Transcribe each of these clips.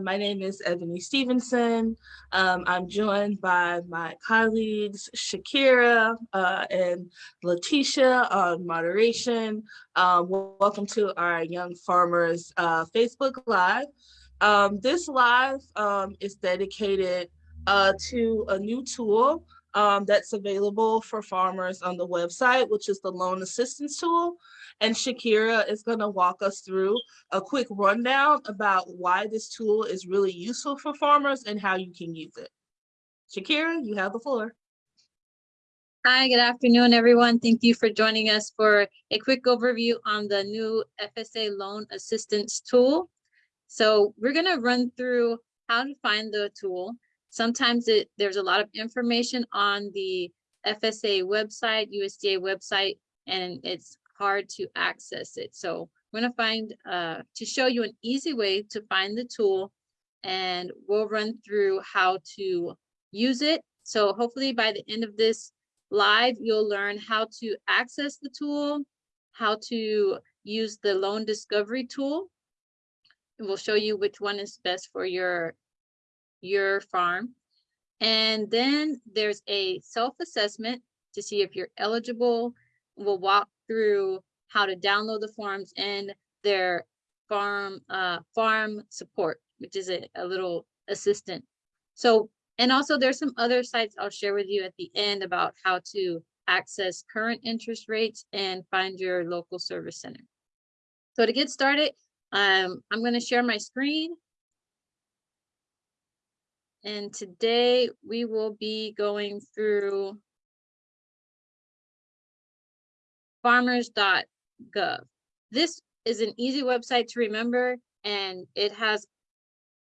my name is Ebony Stevenson. Um, I'm joined by my colleagues Shakira uh, and Letitia on moderation. Uh, welcome to our Young Farmers uh, Facebook Live. Um, this live um, is dedicated uh, to a new tool um, that's available for farmers on the website, which is the loan assistance tool. And Shakira is gonna walk us through a quick rundown about why this tool is really useful for farmers and how you can use it. Shakira, you have the floor. Hi, good afternoon, everyone. Thank you for joining us for a quick overview on the new FSA loan assistance tool. So we're gonna run through how to find the tool, Sometimes it, there's a lot of information on the FSA website, USDA website, and it's hard to access it. So I'm gonna find, uh, to show you an easy way to find the tool and we'll run through how to use it. So hopefully by the end of this live, you'll learn how to access the tool, how to use the loan discovery tool. And we'll show you which one is best for your your farm. And then there's a self-assessment to see if you're eligible. We'll walk through how to download the forms and their farm uh, farm support, which is a, a little assistant. So, and also there's some other sites I'll share with you at the end about how to access current interest rates and find your local service center. So to get started, um, I'm going to share my screen and today we will be going through farmers.gov. This is an easy website to remember and it has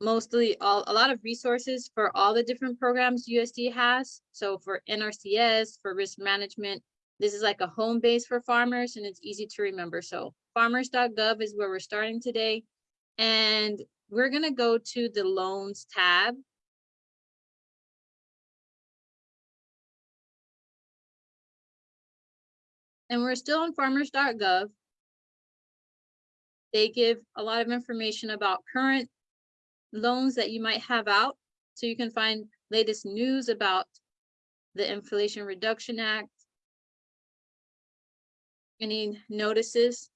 mostly all, a lot of resources for all the different programs USDA has. So for NRCS, for risk management, this is like a home base for farmers and it's easy to remember. So farmers.gov is where we're starting today. And we're gonna go to the loans tab and we're still on farmers.gov. They give a lot of information about current loans that you might have out. So you can find latest news about the Inflation Reduction Act, any notices.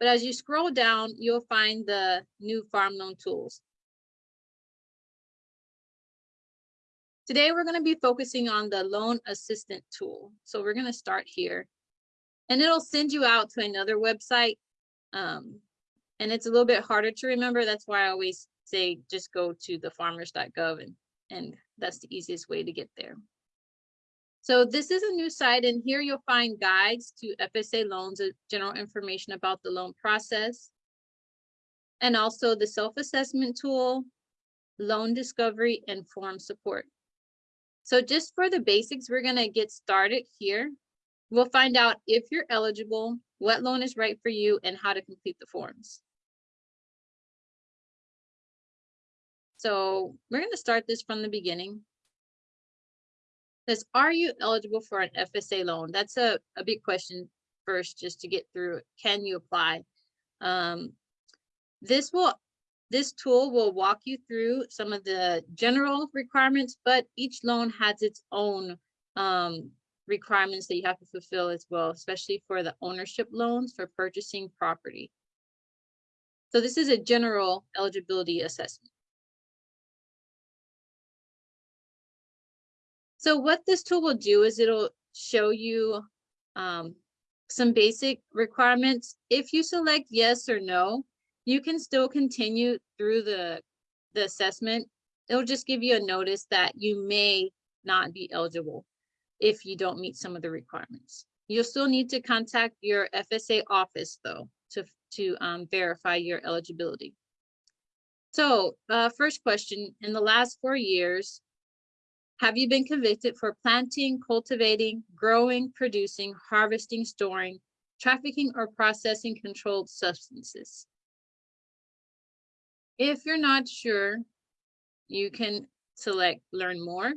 But as you scroll down, you'll find the new farm loan tools. Today, we're going to be focusing on the loan assistant tool. So we're going to start here and it'll send you out to another website. Um, and it's a little bit harder to remember. That's why I always say just go to the farmers.gov and, and that's the easiest way to get there. So this is a new site and here you'll find guides to FSA loans, uh, general information about the loan process, and also the self-assessment tool, loan discovery, and form support. So just for the basics, we're gonna get started here. We'll find out if you're eligible, what loan is right for you, and how to complete the forms. So we're gonna start this from the beginning. Says, are you eligible for an FSA loan? That's a, a big question first, just to get through. Can you apply? Um, this will this tool will walk you through some of the general requirements, but each loan has its own um, requirements that you have to fulfill as well, especially for the ownership loans for purchasing property. So this is a general eligibility assessment. So what this tool will do is it'll show you um, some basic requirements. If you select yes or no, you can still continue through the, the assessment. It'll just give you a notice that you may not be eligible if you don't meet some of the requirements. You'll still need to contact your FSA office though to, to um, verify your eligibility. So uh, first question, in the last four years, have you been convicted for planting, cultivating, growing, producing, harvesting, storing, trafficking, or processing controlled substances? If you're not sure, you can select learn more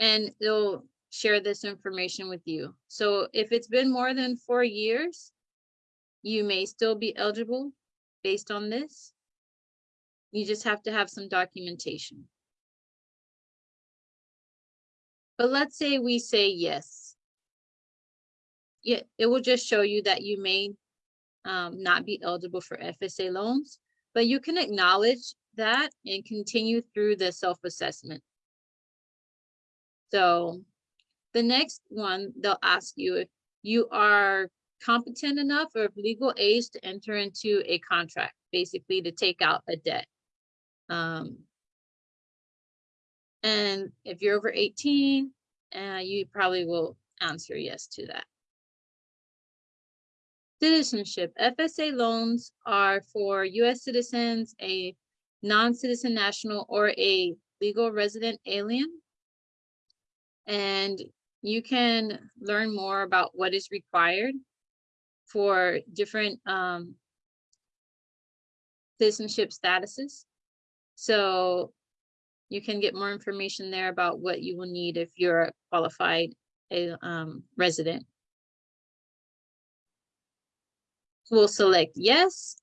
and it'll share this information with you. So if it's been more than four years, you may still be eligible based on this. You just have to have some documentation. But let's say we say yes. Yeah, it will just show you that you may um, not be eligible for FSA loans, but you can acknowledge that and continue through the self-assessment. So the next one, they'll ask you if you are competent enough or of legal age to enter into a contract, basically to take out a debt. Um, and if you're over 18, uh, you probably will answer yes to that. Citizenship. FSA loans are for US citizens, a non-citizen national, or a legal resident alien. And you can learn more about what is required for different um, citizenship statuses. So you can get more information there about what you will need if you're a qualified um, resident. We'll select yes.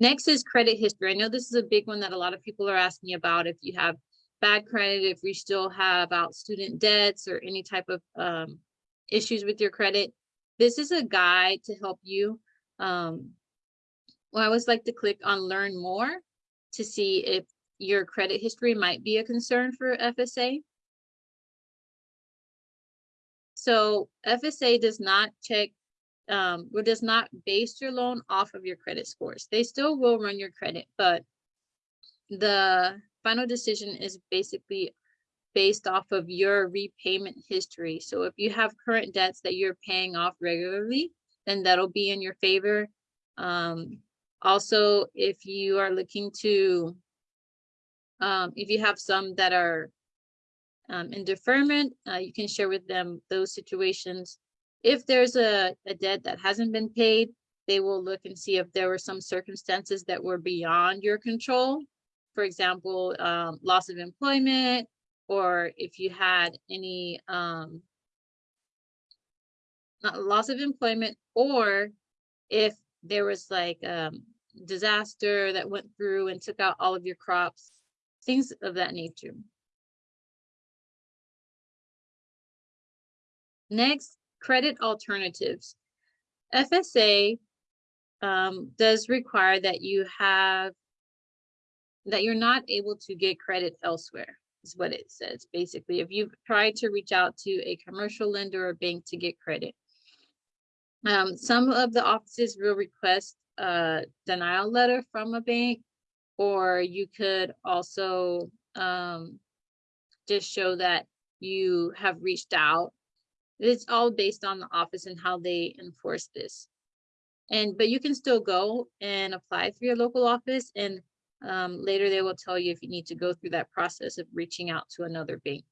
Next is credit history. I know this is a big one that a lot of people are asking about. If you have bad credit, if you still have out student debts or any type of um, issues with your credit, this is a guide to help you. Um, well, I always like to click on learn more to see if your credit history might be a concern for FSA. So FSA does not check um, or does not base your loan off of your credit scores. They still will run your credit, but the final decision is basically based off of your repayment history. So if you have current debts that you're paying off regularly, then that'll be in your favor. Um, also, if you are looking to um, if you have some that are um, in deferment, uh, you can share with them those situations. If there's a, a debt that hasn't been paid, they will look and see if there were some circumstances that were beyond your control. For example, um, loss of employment, or if you had any um, loss of employment, or if there was like um, disaster that went through and took out all of your crops, things of that nature. Next, credit alternatives. FSA um, does require that you have, that you're not able to get credit elsewhere, is what it says. Basically, if you've tried to reach out to a commercial lender or bank to get credit. Um, some of the offices will request a denial letter from a bank or you could also um, just show that you have reached out. It's all based on the office and how they enforce this. And but you can still go and apply through your local office and um, later they will tell you if you need to go through that process of reaching out to another bank.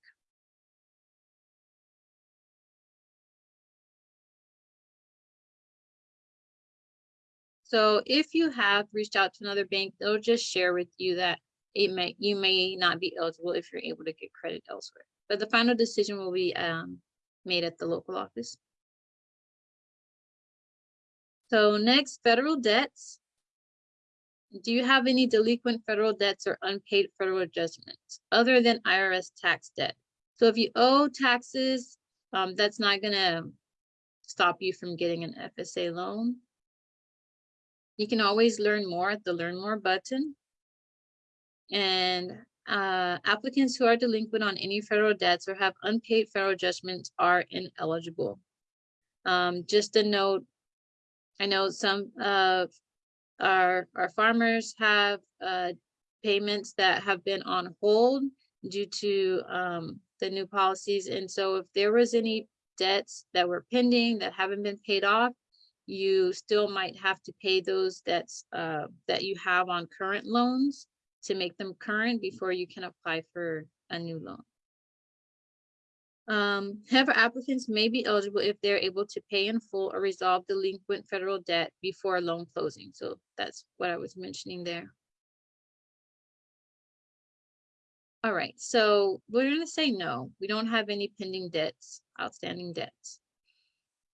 So if you have reached out to another bank, they'll just share with you that it may you may not be eligible if you're able to get credit elsewhere. But the final decision will be um, made at the local office. So next, federal debts. Do you have any delinquent federal debts or unpaid federal adjustments other than IRS tax debt? So if you owe taxes, um, that's not gonna stop you from getting an FSA loan. You can always learn more at the learn more button. And uh, applicants who are delinquent on any federal debts or have unpaid federal judgments are ineligible. Um, just a note, I know some of our, our farmers have uh, payments that have been on hold due to um, the new policies. And so if there was any debts that were pending that haven't been paid off, you still might have to pay those debts uh, that you have on current loans to make them current before you can apply for a new loan. Um, however, applicants may be eligible if they're able to pay in full or resolve delinquent federal debt before loan closing. So that's what I was mentioning there. All right, so we're going to say no. We don't have any pending debts, outstanding debts.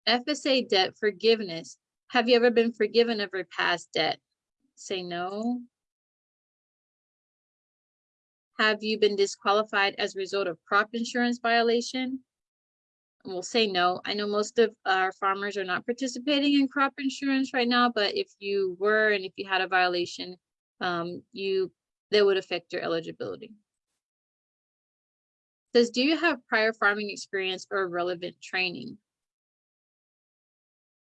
FSA debt forgiveness. Have you ever been forgiven of your past debt? Say no. Have you been disqualified as a result of crop insurance violation? We'll say no. I know most of our farmers are not participating in crop insurance right now, but if you were and if you had a violation, um, you, that would affect your eligibility. Says, do you have prior farming experience or relevant training?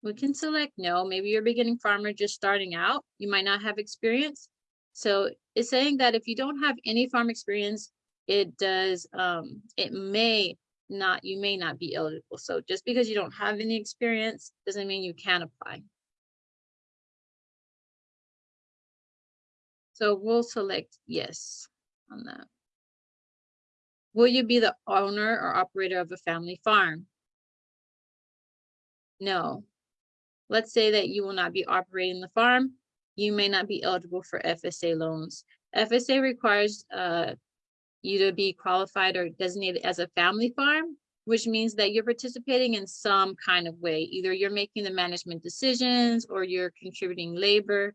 We can select no. Maybe you're a beginning farmer just starting out. You might not have experience. So it's saying that if you don't have any farm experience, it does, um, it may not, you may not be eligible. So just because you don't have any experience doesn't mean you can't apply. So we'll select yes on that. Will you be the owner or operator of a family farm? No. Let's say that you will not be operating the farm. You may not be eligible for FSA loans. FSA requires uh, you to be qualified or designated as a family farm, which means that you're participating in some kind of way. Either you're making the management decisions or you're contributing labor.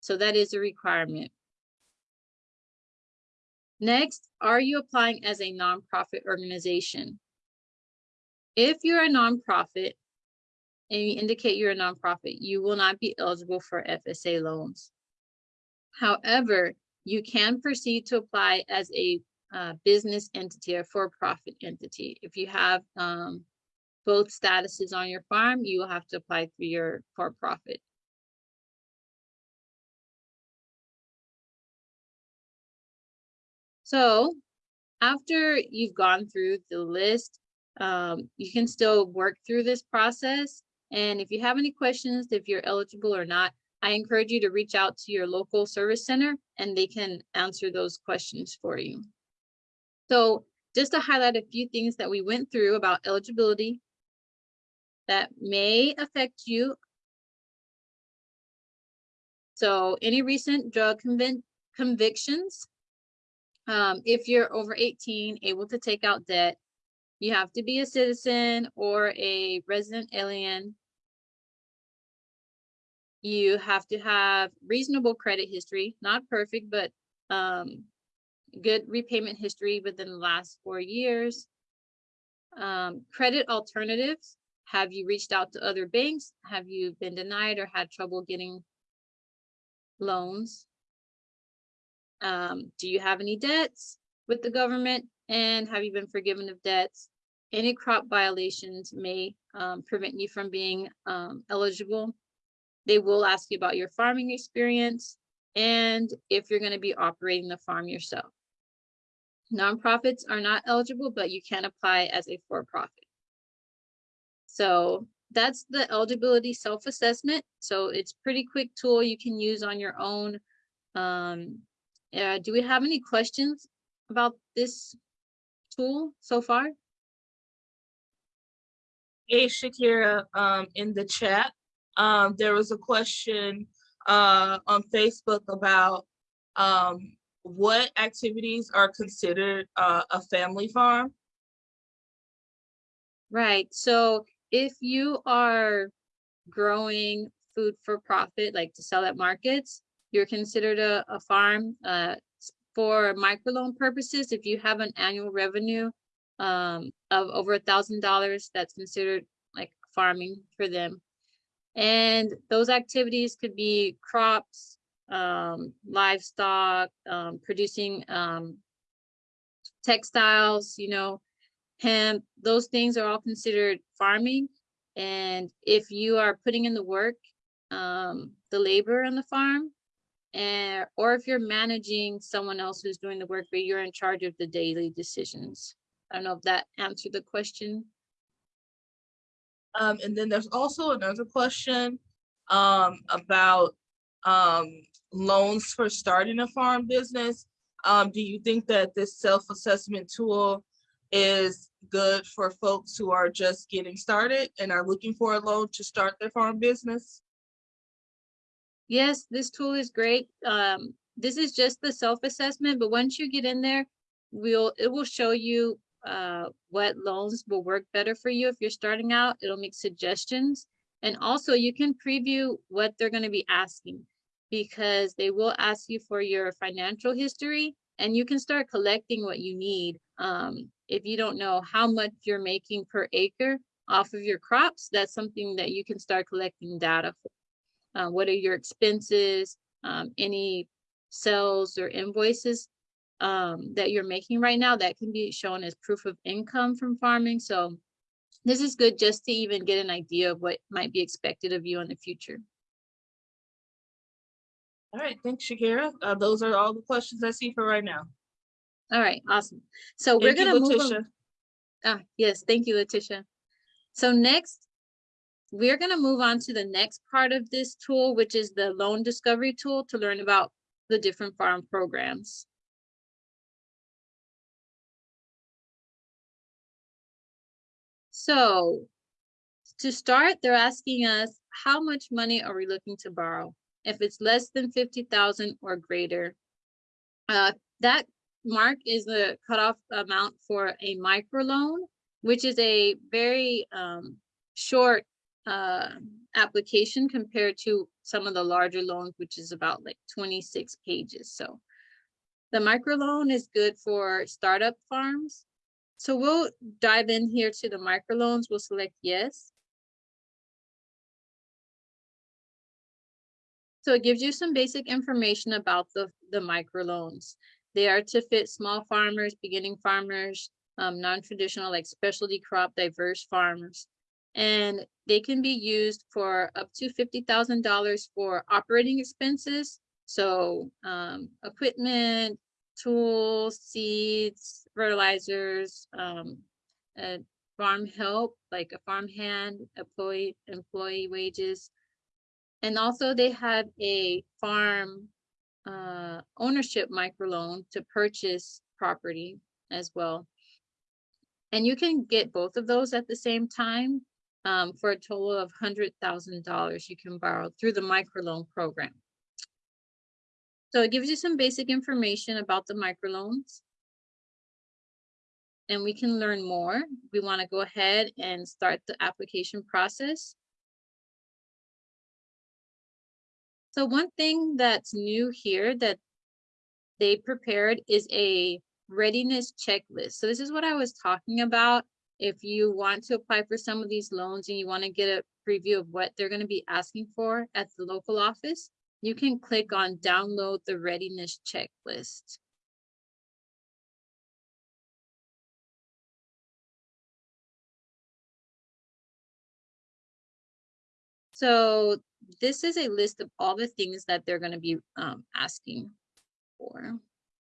So that is a requirement. Next, are you applying as a nonprofit organization? If you're a nonprofit and you indicate you're a nonprofit, you will not be eligible for FSA loans. However, you can proceed to apply as a uh, business entity or for-profit entity. If you have um, both statuses on your farm, you will have to apply through your for-profit. So after you've gone through the list, um, you can still work through this process. And if you have any questions, if you're eligible or not, I encourage you to reach out to your local service center and they can answer those questions for you. So just to highlight a few things that we went through about eligibility that may affect you. So any recent drug convic convictions, um, if you're over 18, able to take out debt, you have to be a citizen or a resident alien. You have to have reasonable credit history, not perfect, but um, good repayment history within the last four years. Um, credit alternatives. Have you reached out to other banks? Have you been denied or had trouble getting loans? Um, do you have any debts with the government? And have you been forgiven of debts? Any crop violations may um, prevent you from being um, eligible. They will ask you about your farming experience and if you're going to be operating the farm yourself. Nonprofits are not eligible, but you can apply as a for-profit. So that's the eligibility self-assessment. So it's pretty quick tool you can use on your own. Um, uh, do we have any questions about this tool so far? Hey, Shakira, um, in the chat, um, there was a question uh, on Facebook about um, what activities are considered uh, a family farm? Right. So if you are growing food for profit, like to sell at markets, you're considered a, a farm. Uh, for microloan purposes, if you have an annual revenue um, of over a thousand dollars, that's considered like farming for them. And those activities could be crops, um, livestock, um, producing um, textiles, you know, hemp, those things are all considered farming. And if you are putting in the work, um, the labor on the farm, and or if you're managing someone else who's doing the work, but you're in charge of the daily decisions. I don't know if that answered the question. Um, and then there's also another question um, about um, loans for starting a farm business. Um, do you think that this self-assessment tool is good for folks who are just getting started and are looking for a loan to start their farm business? Yes, this tool is great. Um, this is just the self-assessment, but once you get in there, we'll it will show you uh, what loans will work better for you if you're starting out. It'll make suggestions. And also you can preview what they're going to be asking because they will ask you for your financial history and you can start collecting what you need. Um, if you don't know how much you're making per acre off of your crops, that's something that you can start collecting data for. Uh, what are your expenses, um, any sales or invoices um, that you're making right now that can be shown as proof of income from farming. So this is good just to even get an idea of what might be expected of you in the future. All right, thanks, Shakira. Uh, those are all the questions I see for right now. All right, awesome. So we're gonna move. on- Letitia. Ah, yes, thank you, Letitia. So next, we're gonna move on to the next part of this tool, which is the loan discovery tool to learn about the different farm programs. So to start, they're asking us, how much money are we looking to borrow? If it's less than fifty thousand or greater. Uh, that mark is the cutoff amount for a microloan, which is a very um short uh application compared to some of the larger loans, which is about like twenty-six pages, so. The microloan is good for startup farms. So we'll dive in here to the microloans. We'll select yes. So it gives you some basic information about the, the microloans. They are to fit small farmers, beginning farmers, um, non-traditional like specialty crop diverse farmers. And they can be used for up to fifty thousand dollars for operating expenses. So um, equipment, tools, seeds, fertilizers, um, farm help, like a farm hand, employee, employee wages. And also they have a farm uh, ownership microloan to purchase property as well. And you can get both of those at the same time um, for a total of hundred thousand dollars you can borrow through the microloan program. So it gives you some basic information about the microloans. And we can learn more. We want to go ahead and start the application process. So one thing that's new here that they prepared is a readiness checklist. So this is what I was talking about. If you want to apply for some of these loans and you want to get a preview of what they're going to be asking for at the local office, you can click on download the readiness checklist. So this is a list of all the things that they're going to be um, asking for.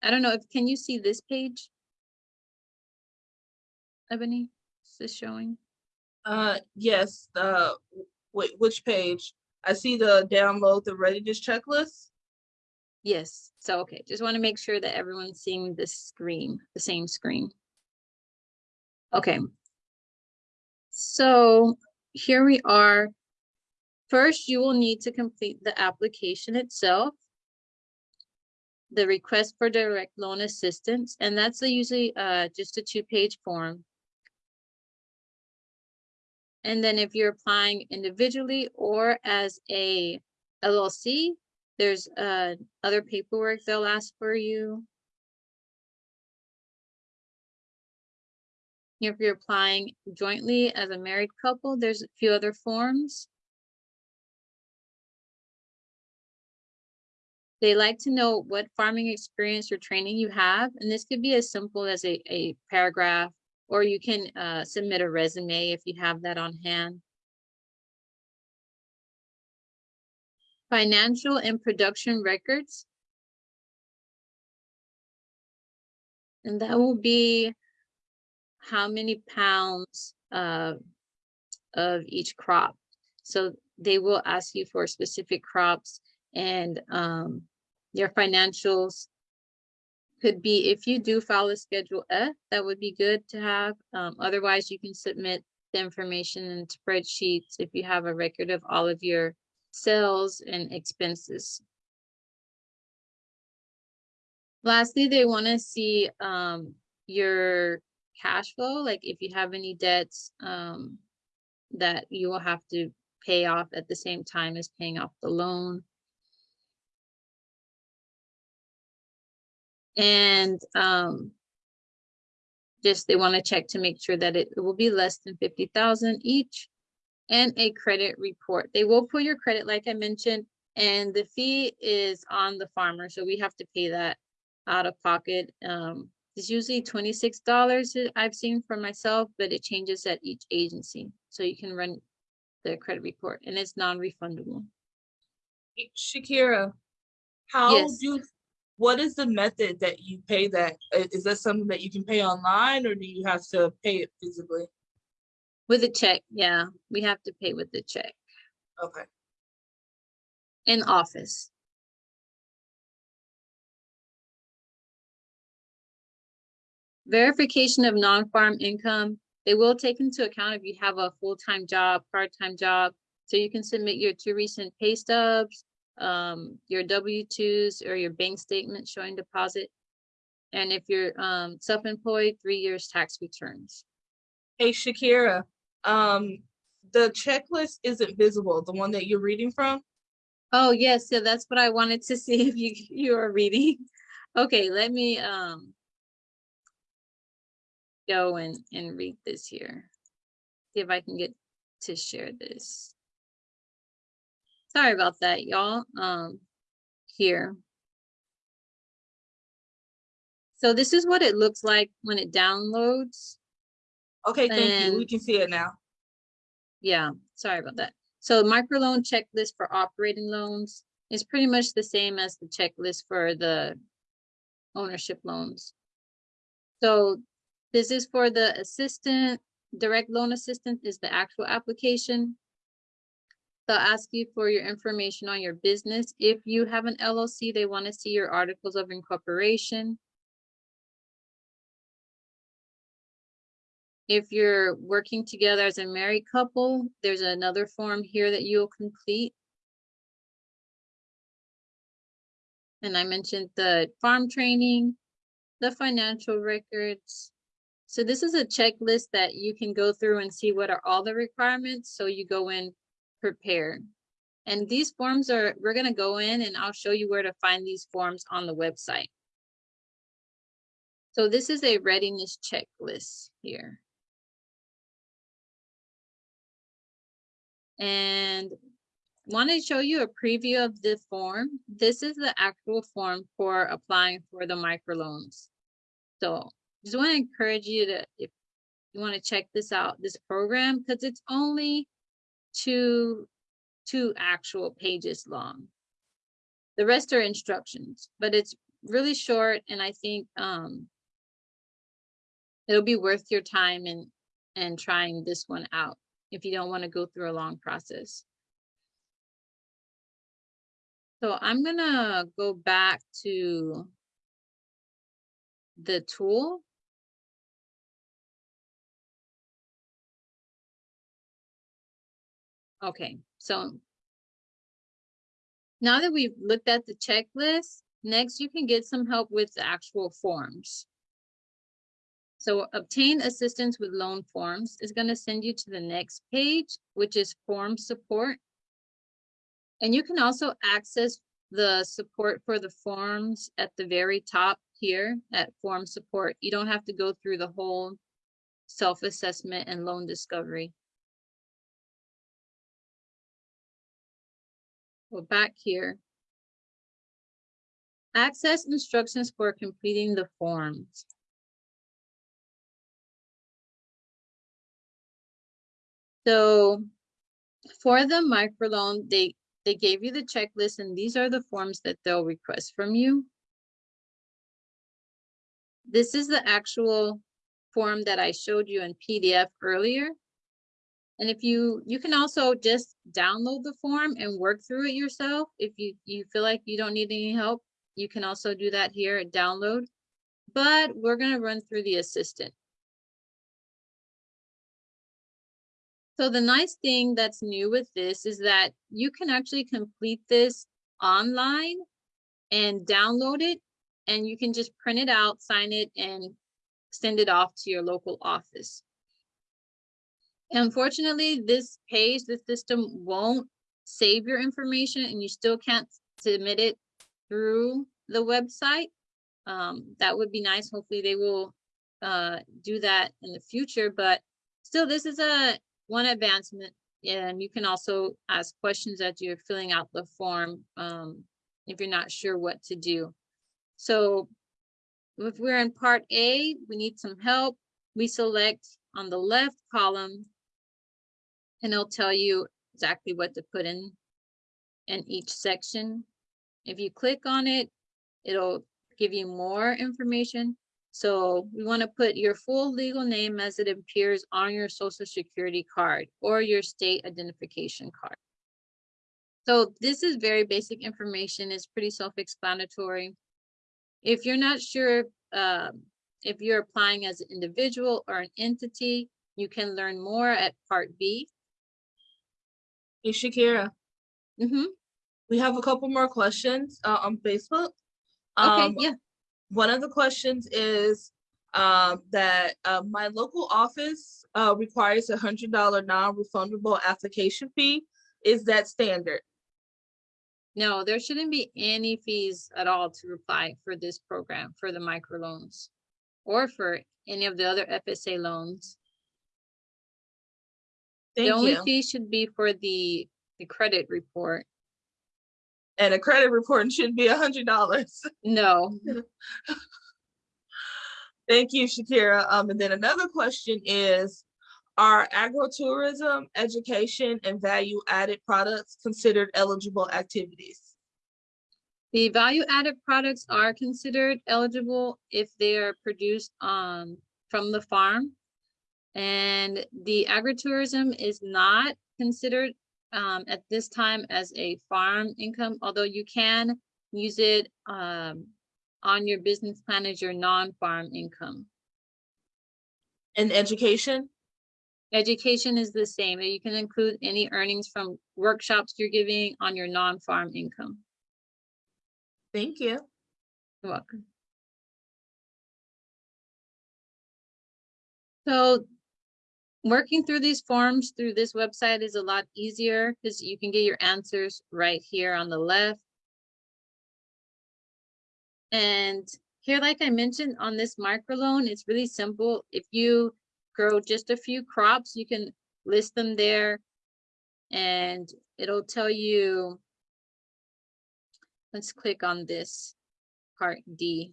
I don't know if, can you see this page? Ebony, is this showing? Uh, yes, uh, wait, which page? I see the download the readiness checklist. Yes, so, okay, just want to make sure that everyone's seeing this screen, the same screen. Okay. So here we are. First, you will need to complete the application itself. The request for direct loan assistance, and that's usually uh just a two-page form. And then if you're applying individually or as a LLC, there's uh other paperwork they'll ask for you. If you're applying jointly as a married couple, there's a few other forms. They like to know what farming experience or training you have, and this could be as simple as a, a paragraph, or you can uh, submit a resume if you have that on hand. Financial and production records. And that will be how many pounds uh, of each crop. So they will ask you for specific crops and um, your financials could be, if you do a Schedule F, that would be good to have. Um, otherwise, you can submit the information in spreadsheets if you have a record of all of your sales and expenses. Lastly, they want to see um, your cash flow, like if you have any debts um, that you will have to pay off at the same time as paying off the loan. And um, just they want to check to make sure that it it will be less than fifty thousand each. And a credit report. They will pull your credit, like I mentioned, and the fee is on the farmer, so we have to pay that out of pocket. Um, it's usually twenty-six dollars I've seen for myself, but it changes at each agency. So you can run the credit report and it's non-refundable. Shakira, how Yes. do, what is the method that you pay that? Uh, that something that you can pay online or do you have to pay it physically? With a check, yeah, we have to pay with the check Okay, in office. Verification of non-farm income, they will take into account if you have a full-time job, part-time job. So you can submit your two recent pay stubs, um, your W twos or your bank statement showing deposit. And if you're um self-employed, three years tax returns. hey Shakira, um, the checklist isn't visible, the one that you're reading from? Oh, yes, so that's what I wanted to see if you you are reading. Okay, let me um go and and read this here. See if I can get to share this. Sorry about that, y'all. Um here. So this is what it looks like when it downloads. Okay, thank you, we can see it now. Yeah, sorry about that. So microloan checklist for operating loans is pretty much the same as the checklist for the ownership loans. So this is for the assistant, direct loan assistant is the actual application. They'll ask you for your information on your business. If you have an LLC, they want to see your articles of incorporation. If you're working together as a married couple, there's another form here that you'll complete. And I mentioned the farm training, the financial records. So this is a checklist that you can go through and see what are all the requirements, so you go in prepared. And these forms are, we're gonna go in and I'll show you where to find these forms on the website. So this is a readiness checklist here. And want to show you a preview of the form. This is the actual form for applying for the microloans. So just want to encourage you to, if you want to check this out, this program, because it's only two, two actual pages long. The rest are instructions, but it's really short and I think um it'll be worth your time and and trying this one out if you don't want to go through a long process. So I'm gonna go back to the tool. Okay, so now that we've looked at the checklist, next you can get some help with the actual forms. So obtain assistance with loan forms is gonna send you to the next page, which is form support. And you can also access the support for the forms at the very top here at form support. You don't have to go through the whole self-assessment and loan discovery. Go back here. Access instructions for completing the forms. So for the microloan, they, they gave you the checklist and these are the forms that they'll request from you. This is the actual form that I showed you in PDF earlier. And if you, you can also just download the form and work through it yourself. If you, you feel like you don't need any help, you can also do that here at download. But we're gonna run through the assistant. So the nice thing that's new with this is that you can actually complete this online and download it. And you can just print it out, sign it and send it off to your local office. Unfortunately, this page, the system won't save your information and you still can't submit it through the website. Um, that would be nice. Hopefully they will uh, do that in the future, but still, this is a one advancement. And you can also ask questions as you're filling out the form um, if you're not sure what to do. So if we're in part A, we need some help. We select on the left column and it'll tell you exactly what to put in in each section. If you click on it, it'll give you more information. So we want to put your full legal name as it appears on your social security card or your state identification card. So this is very basic information. It's pretty self-explanatory. If you're not sure um, if you're applying as an individual or an entity, you can learn more at part B. Hey, Shakira, Mhm. we have a couple more questions uh, on Facebook. Okay, Um, yeah, One of the questions is um, that uh, my local office uh, requires a hundred dollar non-refundable application fee. Is that standard? no, there shouldn't be any fees at all to apply for this program, for the microloans. Or for any of the other FSA loans. The Thank only you. fee should be for the, the credit report. And a credit report should be a hundred dollars. No, Thank you, Shakira. Um, and then another question is, are agritourism, education, and value-added products considered eligible activities? the value added products are considered eligible if they are produced um from the farm. And the agritourism is not considered um at this time as a farm income, although you can use it um on your business plan as your non-farm income. And education? Education is the same. You can include any earnings from workshops you're giving on your non-farm income. Thank you. You're welcome. So working through these forms through this website is a lot easier because you can get your answers right here on the left. And here, like I mentioned on this microloan, it's really simple. If you grow just a few crops, you can list them there and it'll tell you Let's click on this part D.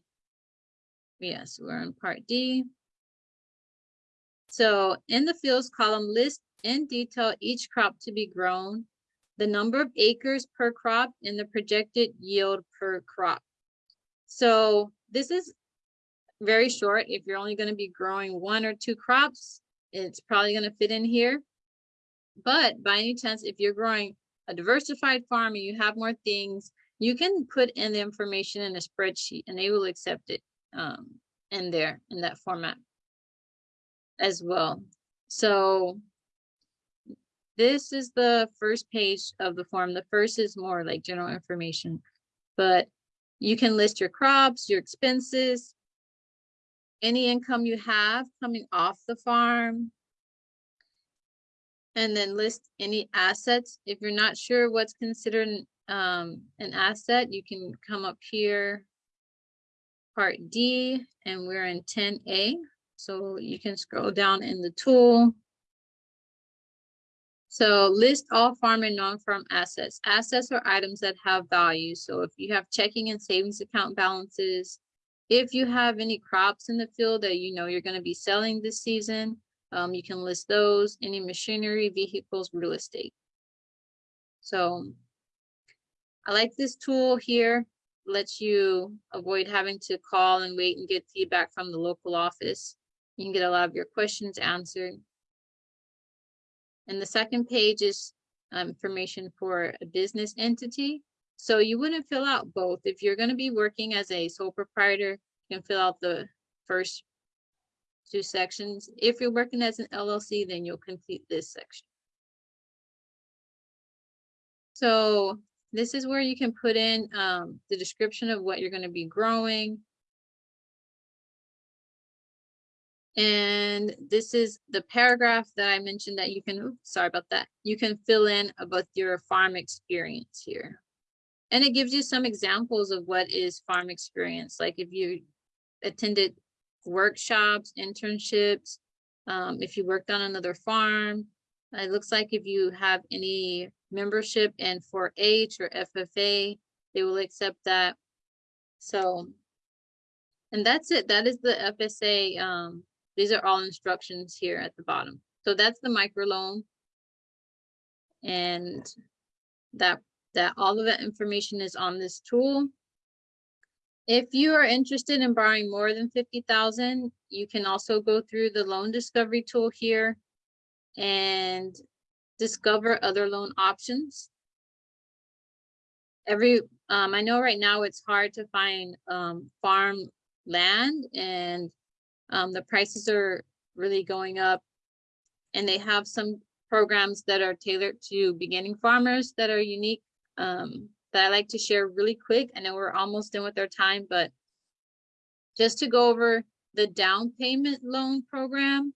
Yes, we're in part D. So in the fields column, list in detail each crop to be grown, the number of acres per crop, and the projected yield per crop. So this is very short. If you're only going to be growing one or two crops, it's probably going to fit in here. But by any chance, if you're growing a diversified farm and you have more things, you can put in the information in a spreadsheet and they will accept it um, in there in that format as well. So this is the first page of the form. The first is more like general information, but you can list your crops, your expenses, any income you have coming off the farm, and then list any assets. If you're not sure what's considered um, an asset, you can come up here, part D, and we're in ten A. So you can scroll down in the tool. So list all farm and non-farm assets. Assets are items that have value. So if you have checking and savings account balances, if you have any crops in the field that you know you're going to be selling this season, um, you can list those, any machinery, vehicles, real estate. So I like this tool here, lets you avoid having to call and wait and get feedback from the local office. You can get a lot of your questions answered. And the second page is um, information for a business entity. So you wouldn't fill out both. If you're going to be working as a sole proprietor, you can fill out the first two sections. If you're working as an LLC, then you'll complete this section. So this is where you can put in um, the description of what you're going to be growing. And this is the paragraph that I mentioned that you can, oops, sorry about that. You can fill in about your farm experience here. And it gives you some examples of what is farm experience, like if you attended workshops, internships, um, if you worked on another farm. It looks like if you have any membership in 4-H or FFA, they will accept that. So, and that's it. That is the FSA. Um, these are all instructions here at the bottom. So that's the microloan. And that that all of that information is on this tool. If you are interested in borrowing more than 50,000, you can also go through the loan discovery tool here and discover other loan options. Every, um, I know right now it's hard to find um, farm land and um, the prices are really going up and they have some programs that are tailored to beginning farmers that are unique um, that I like to share really quick. I know we're almost done with our time, but just to go over the down payment loan program,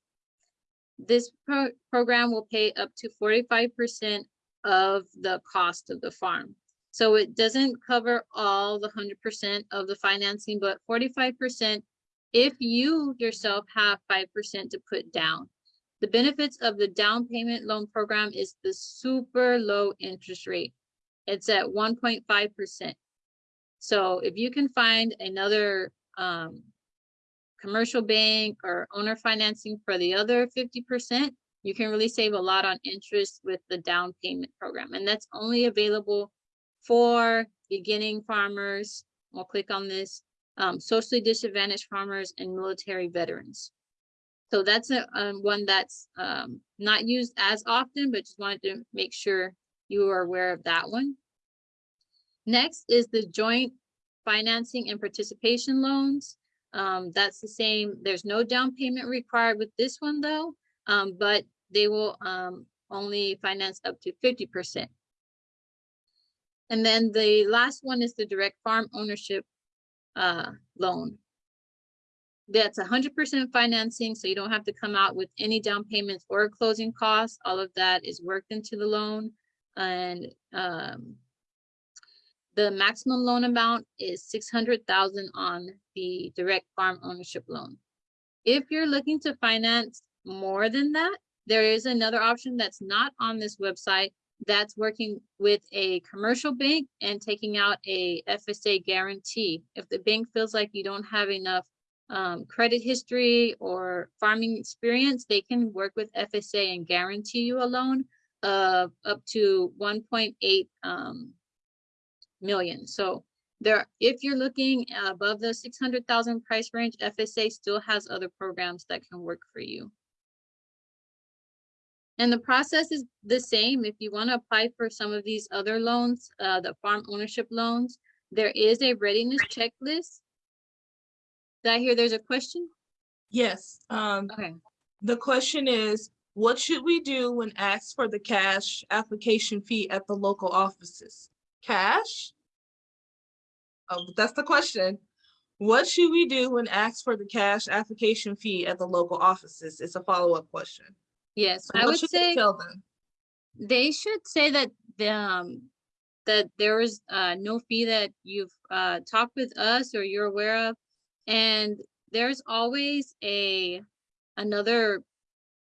this pro program will pay up to 45% of the cost of the farm. So it doesn't cover all the 100% of the financing, but 45% if you yourself have 5% to put down. The benefits of the down payment loan program is the super low interest rate. It's at 1.5%. So if you can find another um, commercial bank or owner financing for the other 50%, you can really save a lot on interest with the down payment program. And that's only available for beginning farmers. We'll click on this, um, socially disadvantaged farmers and military veterans. So that's a, um, one that's um, not used as often, but just wanted to make sure you are aware of that one. Next is the joint financing and participation loans. Um, that's the same. There's no down payment required with this one though, um, but they will um, only finance up to 50%. And then the last one is the direct farm ownership uh, loan. That's 100% financing, so you don't have to come out with any down payments or closing costs. All of that is worked into the loan. And um, the maximum loan amount is 600,000 on the direct farm ownership loan. If you're looking to finance more than that, there is another option that's not on this website that's working with a commercial bank and taking out a FSA guarantee. If the bank feels like you don't have enough um, credit history or farming experience, they can work with FSA and guarantee you a loan of up to 1.8 um, million. So there, if you're looking above the 600,000 price range, FSA still has other programs that can work for you. And the process is the same. If you want to apply for some of these other loans, uh, the farm ownership loans, there is a readiness checklist. Did I hear there's a question? Yes. Um, Okay. the question is, what should we do when asked for the cash application fee at the local offices? Cash? Oh, that's the question. What should we do when asked for the cash application fee at the local offices? It's a follow-up question. Yes, So I would they say them. they should say that the, um, that there is uh, no fee that you've uh, talked with us or you're aware of. And there's always a another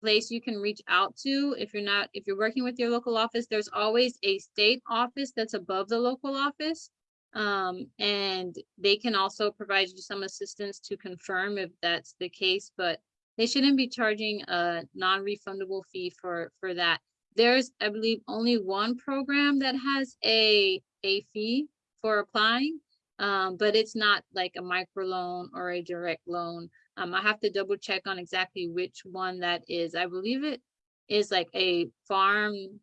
place you can reach out to if you're not if you're working with your local office there's always a state office that's above the local office um, and they can also provide you some assistance to confirm if that's the case but they shouldn't be charging a non-refundable fee for for that there's i believe only one program that has a a fee for applying um, but it's not like a microloan or a direct loan um, I have to double check on exactly which one that is. I believe it is like a farm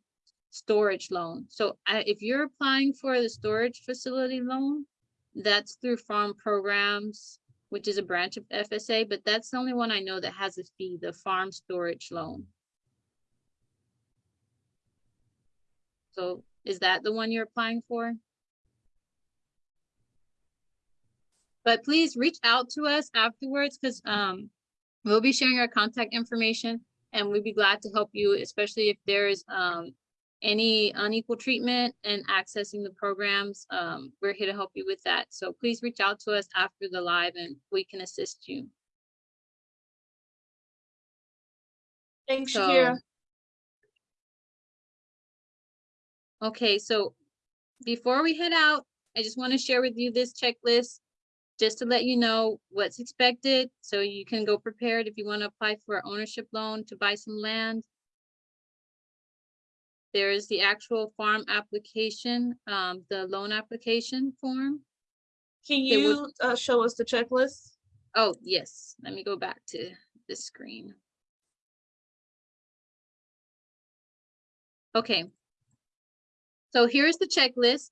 storage loan. So I, if you're applying for the storage facility loan, that's through farm programs, which is a branch of FSA, but that's the only one I know that has a fee, the farm storage loan. So is that the one you're applying for? But please reach out to us afterwards because um, we'll be sharing our contact information and we'd be glad to help you, especially if there is um, any unequal treatment and accessing the programs, um, we're here to help you with that. So please reach out to us after the live and we can assist you. Thanks, So- Shakera. Okay, so before we head out, I just want to share with you this checklist. Just to let you know what's expected, so you can go prepared if you want to apply for an ownership loan to buy some land. There is the actual farm application, um, the loan application form. Can you uh, show us the checklist? Oh, yes, let me go back to the screen. Okay. So here's the checklist.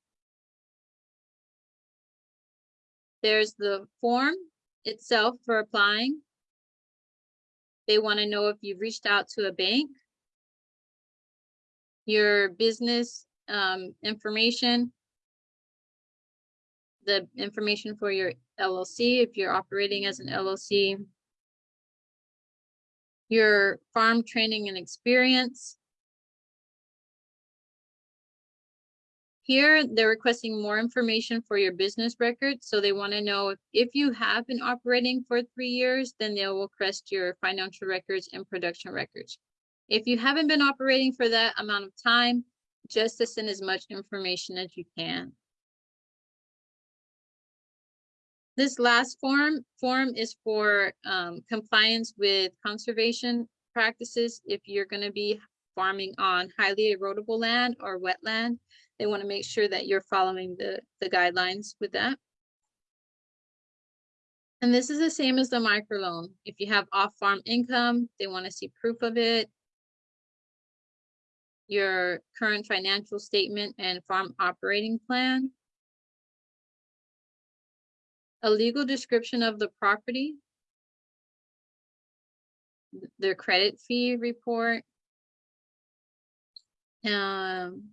There's the form itself for applying. They want to know if you've reached out to a bank. Your business um, information. The information for your LLC, if you're operating as an LLC. Your farm training and experience. Here, they're requesting more information for your business record, so they want to know if, if you have been operating for three years, then they will request your financial records and production records. If you haven't been operating for that amount of time, just to send as much information as you can. This last form, form is for um, compliance with conservation practices. If you're gonna be farming on highly erodible land or wetland, they want to make sure that you're following the, the guidelines with that. And this is the same as the microloan. If you have off-farm income, they want to see proof of it. Your current financial statement and farm operating plan. A legal description of the property. Their credit fee report. Um,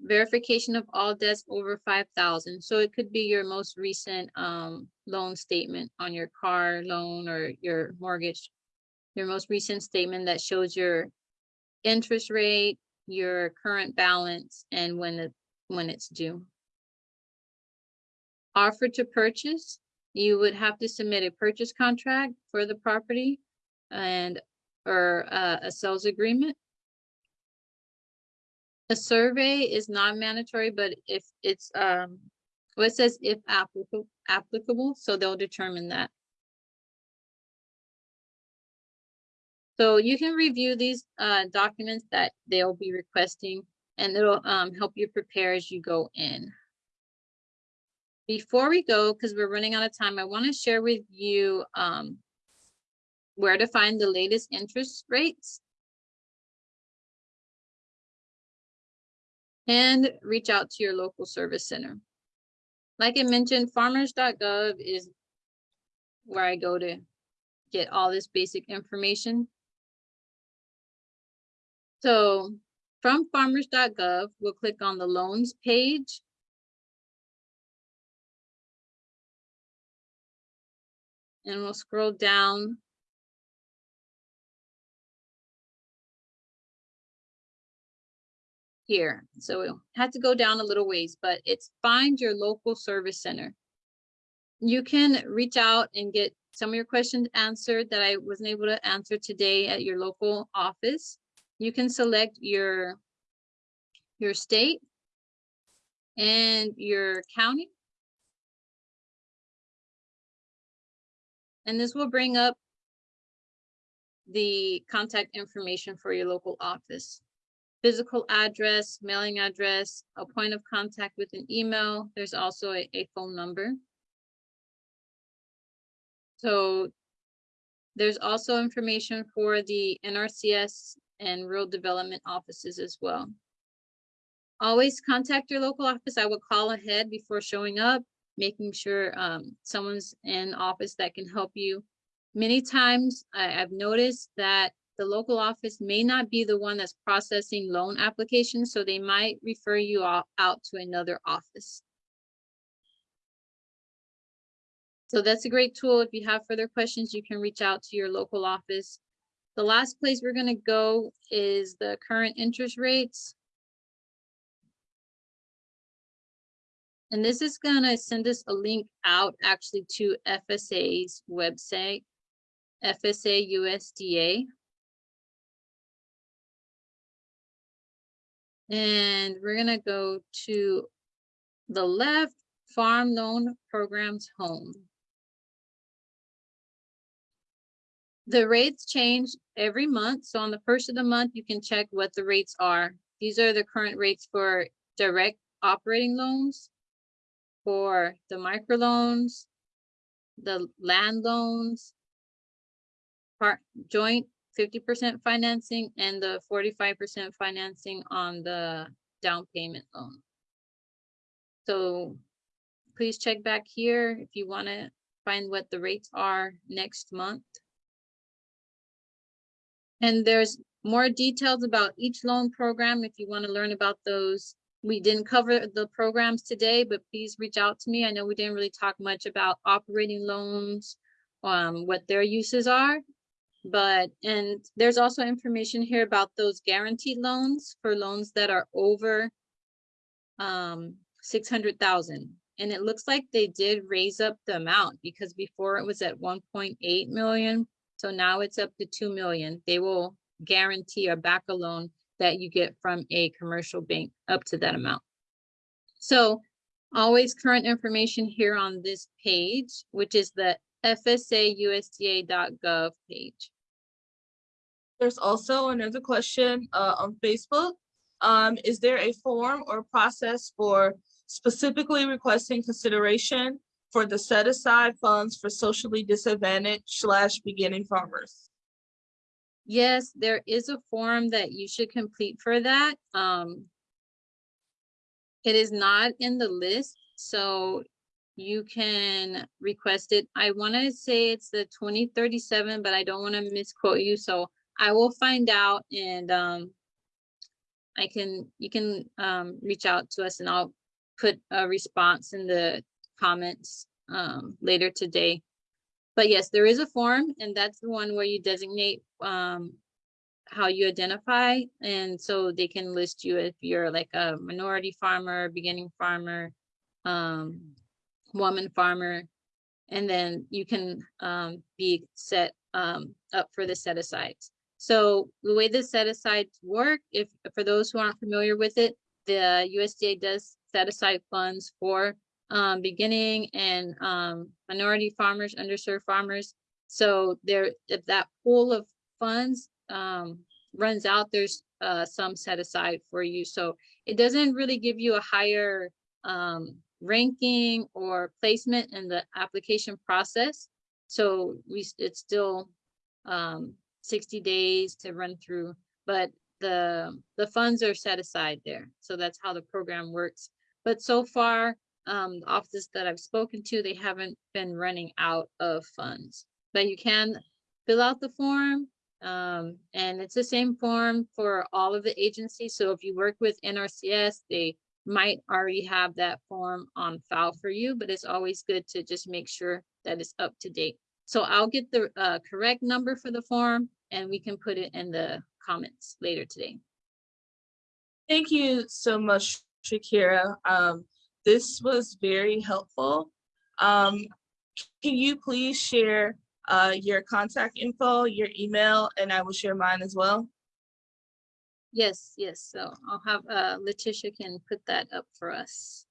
verification of all debts over five thousand. So it could be your most recent um loan statement on your car loan or your mortgage. Your most recent statement that shows your interest rate, your current balance, and when it when it's due. Offer to purchase, you would have to submit a purchase contract for the property and or uh, a sales agreement. A survey is not mandatory, but if it's, um, well, it says if applicable, applicable, so they'll determine that. So you can review these, uh, documents that they'll be requesting and it'll, um, help you prepare as you go in. Before we go, because we're running out of time, I want to share with you, um, where to find the latest interest rates. and reach out to your local service center. Like I mentioned, farmers.gov is where I go to get all this basic information. So from farmers.gov, we'll click on the loans page. And we'll scroll down here. So we had to go down a little ways, but it's find your local service center. You can reach out and get some of your questions answered that I wasn't able to answer today at your local office. You can select your, your state and your county. And this will bring up the contact information for your local office physical address, mailing address, a point of contact with an email. There's also a, a phone number. So there's also information for the NRCS and rural development offices as well. Always contact your local office. I would call ahead before showing up, making sure um, someone's in office that can help you. Many times I, I've noticed that the local office may not be the one that's processing loan applications, so they might refer you out, out to another office. So that's a great tool. If you have further questions, you can reach out to your local office. The last place we're gonna go is the current interest rates. And this is gonna send us a link out actually to FSA's website, FSA USDA. And we're gonna go to the left, Farm Loan Programs Home. The rates change every month. So on the first of the month, you can check what the rates are. These are the current rates for direct operating loans, for the microloans, the land loans, part joint fifty percent financing and the forty-five percent financing on the down payment loan. So please check back here if you want to find what the rates are next month. And there's more details about each loan program if you want to learn about those. We didn't cover the programs today, but please reach out to me. I know we didn't really talk much about operating loans, um, what their uses are. But, and there's also information here about those guaranteed loans for loans that are over um, 600,000. And it looks like they did raise up the amount because before it was at 1.8 million. So now it's up to 2 million. They will guarantee or back a loan that you get from a commercial bank up to that amount. So always current information here on this page, which is the fsausda.gov page. There's also another question uh, on Facebook. Um, is there a form or process for specifically requesting consideration for the set aside funds for socially disadvantaged slash beginning farmers? Yes, there is a form that you should complete for that. Um, it is not in the list, so you can request it. I want to say it's the 2037, but I don't want to misquote you, so I will find out and um, I can, you can um, reach out to us and I'll put a response in the comments um, later today. But yes, there is a form and that's the one where you designate um, how you identify. And so they can list you if you're like a minority farmer, beginning farmer, um, woman farmer, and then you can um, be set um, up for the set asides. So the way the set asides work, if for those who aren't familiar with it, the USDA does set aside funds for um, beginning and um, minority farmers, underserved farmers. So there, if that pool of funds um, runs out, there's uh, some set aside for you. So it doesn't really give you a higher um, ranking or placement in the application process. So we, it's still um, 60 days to run through, but the, the funds are set aside there. So that's how the program works. But so far, um, offices that I've spoken to, they haven't been running out of funds. But you can fill out the form, um, and it's the same form for all of the agencies. So if you work with NRCS, they might already have that form on file for you, but it's always good to just make sure that it's up to date. So I'll get the uh, correct number for the form and we can put it in the comments later today. Thank you so much, Shakera. Um, this was very helpful. Um, can you please share uh, your contact info, your email, and I will share mine as well? Yes, yes. So I'll have uh, Letitia can put that up for us.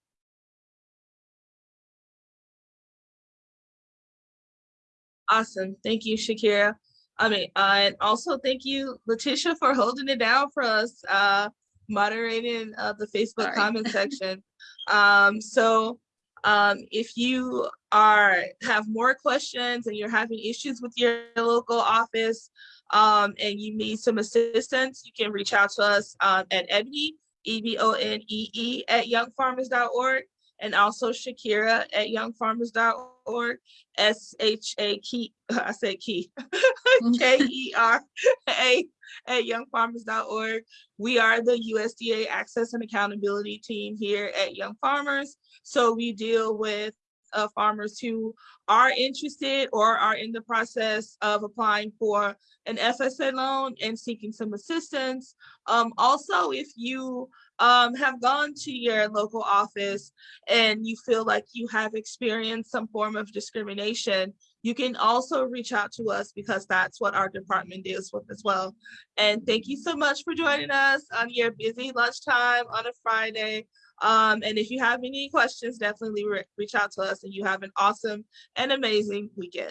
Awesome. Thank you, Shakera. I mean, uh, and also thank you, Letitia, for holding it down for us, uh, moderating uh, the Facebook Sorry. comment section. Um, so um, if you are have more questions and you're having issues with your local office um, and you need some assistance, you can reach out to us um, at Ebonee, E-B-O-N-E-E at youngfarmers.org and also Shakera at youngfarmers.org, S-H-A key, I said key, K-E-R-A at youngfarmers.org. We are the USDA Access and Accountability Team here at Young Farmers. So we deal with uh, farmers who are interested or are in the process of applying for an FSA loan and seeking some assistance. Um, also, if you um, have gone to your local office and you feel like you have experienced some form of discrimination, you can also reach out to us because that's what our department deals with as well. And thank you so much for joining us on your busy lunchtime on a Friday. Um, and if you have any questions, definitely re- reach out to us and you have an awesome and amazing weekend.